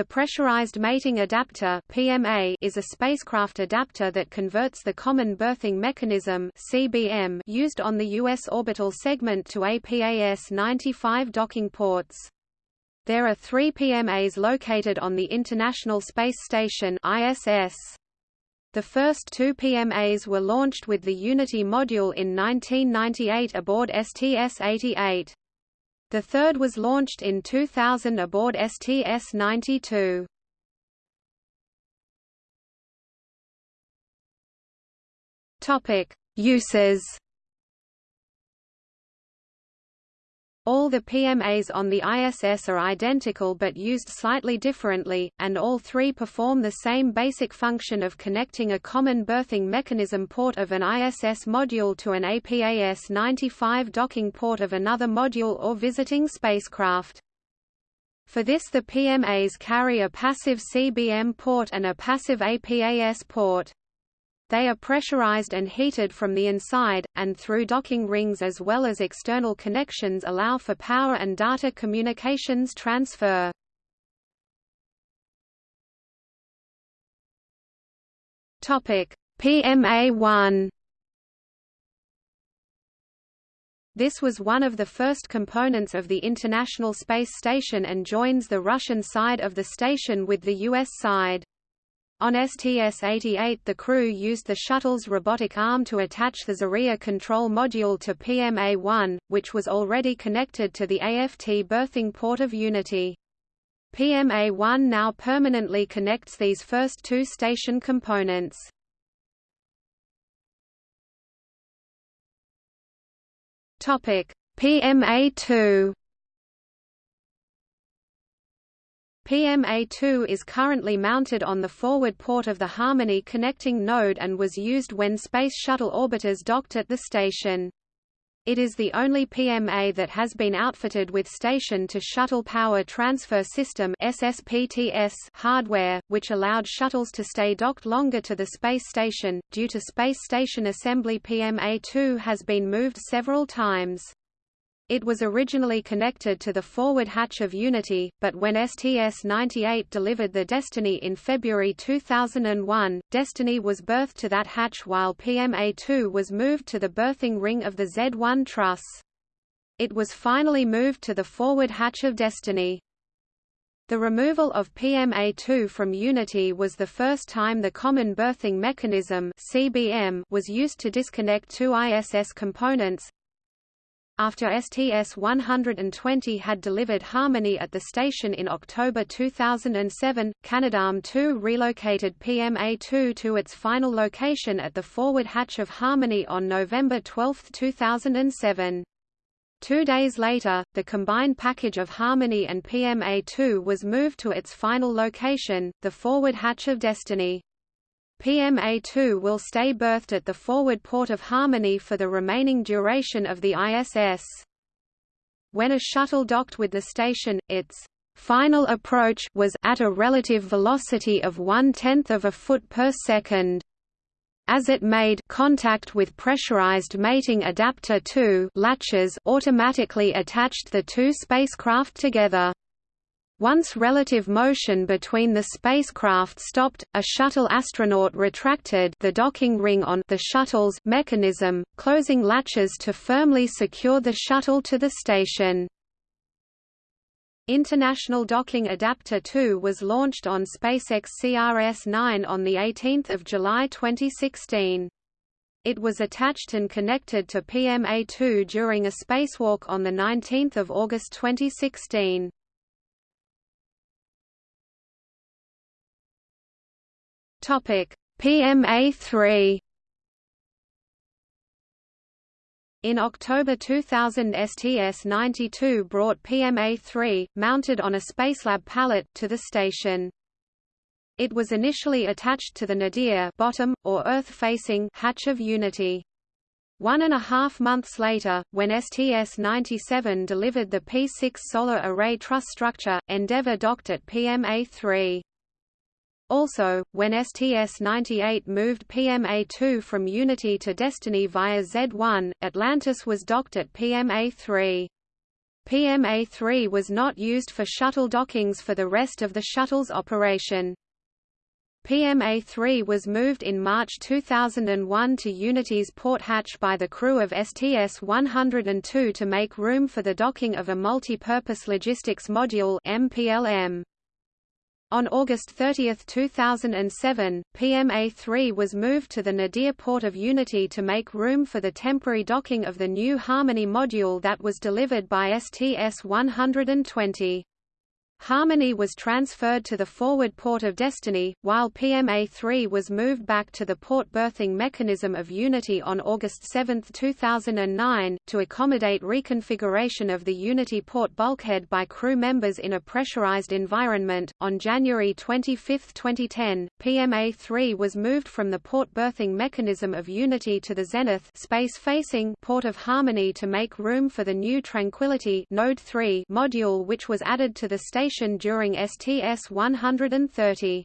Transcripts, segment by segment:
The Pressurized Mating Adapter (PMA) is a spacecraft adapter that converts the Common Berthing Mechanism (CBM) used on the U.S. orbital segment to APAS-95 docking ports. There are three PMAs located on the International Space Station (ISS). The first two PMAs were launched with the Unity module in 1998 aboard STS-88. The third was launched in 2000 aboard STS-92. Topic: Uses All the PMAs on the ISS are identical but used slightly differently, and all three perform the same basic function of connecting a common berthing mechanism port of an ISS module to an APAS-95 docking port of another module or visiting spacecraft. For this the PMAs carry a passive CBM port and a passive APAS port. They are pressurized and heated from the inside, and through docking rings as well as external connections allow for power and data communications transfer. PMA-1 This was one of the first components of the International Space Station and joins the Russian side of the station with the US side. On STS-88 the crew used the shuttle's robotic arm to attach the Zarya control module to PMA-1, which was already connected to the AFT berthing port of Unity. PMA-1 now permanently connects these first two station components. PMA-2 PMA-2 is currently mounted on the forward port of the Harmony connecting node and was used when Space Shuttle orbiters docked at the station. It is the only PMA that has been outfitted with Station-to-Shuttle Power Transfer System SSPTS hardware, which allowed shuttles to stay docked longer to the space station. Due to space station assembly PMA-2 has been moved several times. It was originally connected to the forward hatch of Unity, but when STS-98 delivered the Destiny in February 2001, Destiny was berthed to that hatch while PMA-2 was moved to the berthing ring of the Z-1 truss. It was finally moved to the forward hatch of Destiny. The removal of PMA-2 from Unity was the first time the Common Berthing Mechanism (CBM) was used to disconnect two ISS components, after STS-120 had delivered Harmony at the station in October 2007, Canadarm2 relocated PMA-2 to its final location at the forward hatch of Harmony on November 12, 2007. Two days later, the combined package of Harmony and PMA-2 was moved to its final location, the forward hatch of Destiny. PMA-2 will stay berthed at the forward port of Harmony for the remaining duration of the ISS. When a shuttle docked with the station, its final approach was at a relative velocity of one-tenth of a foot per second. As it made contact with pressurized mating adapter 2 latches automatically attached the two spacecraft together. Once relative motion between the spacecraft stopped, a shuttle astronaut retracted the docking ring on the shuttle's mechanism, closing latches to firmly secure the shuttle to the station. International Docking Adapter 2 was launched on SpaceX CRS-9 on 18 July 2016. It was attached and connected to PMA-2 during a spacewalk on 19 August 2016. Topic: PMA3 In October 2000 STS-92 brought PMA-3, mounted on a Spacelab pallet, to the station. It was initially attached to the nadir bottom, or Earth-facing hatch of Unity. One and a half months later, when STS-97 delivered the P-6 solar array truss structure, Endeavour docked at PMA-3. Also, when STS-98 moved PMA-2 from Unity to Destiny via Z-1, Atlantis was docked at PMA-3. PMA-3 was not used for shuttle dockings for the rest of the shuttle's operation. PMA-3 was moved in March 2001 to Unity's port hatch by the crew of STS-102 to make room for the docking of a Multi-Purpose Logistics Module MPLM. On August 30, 2007, PMA-3 was moved to the Nadir port of Unity to make room for the temporary docking of the new Harmony module that was delivered by STS-120. Harmony was transferred to the forward port of Destiny, while PMA-3 was moved back to the port berthing mechanism of Unity on August 7, 2009, to accommodate reconfiguration of the Unity port bulkhead by crew members in a pressurized environment. On January 25, 2010, PMA-3 was moved from the port berthing mechanism of Unity to the Zenith space-facing port of Harmony to make room for the new Tranquility Node 3 module which was added to the station during STS-130.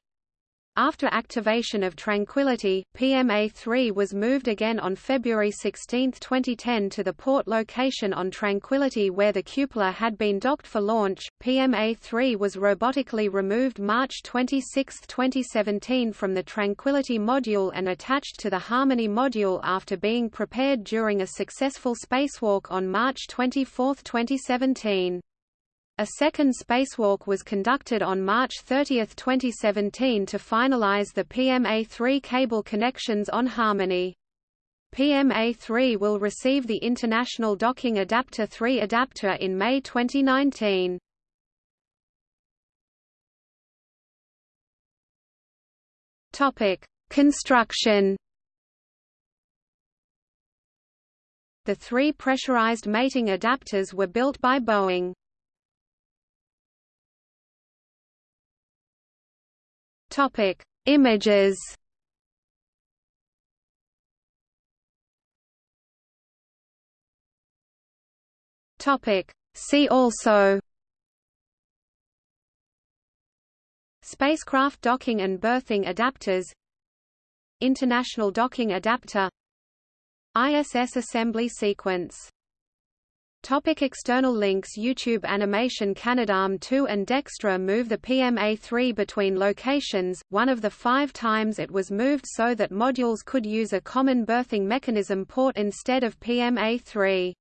After activation of Tranquility, PMA-3 was moved again on February 16, 2010 to the port location on Tranquility where the cupola had been docked for launch. PMA-3 was robotically removed March 26, 2017 from the Tranquility module and attached to the Harmony module after being prepared during a successful spacewalk on March 24, 2017. A second spacewalk was conducted on March 30, 2017 to finalize the PMA-3 cable connections on Harmony. PMA-3 will receive the International Docking Adapter 3 adapter in May 2019. Topic: Construction. The three pressurized mating adapters were built by Boeing. Topic: Images. Topic: See also. Spacecraft docking and berthing adapters International docking adapter ISS assembly sequence Topic external links YouTube Animation Canadarm 2 and Dextre move the PMA-3 between locations, one of the five times it was moved so that modules could use a common berthing mechanism port instead of PMA-3.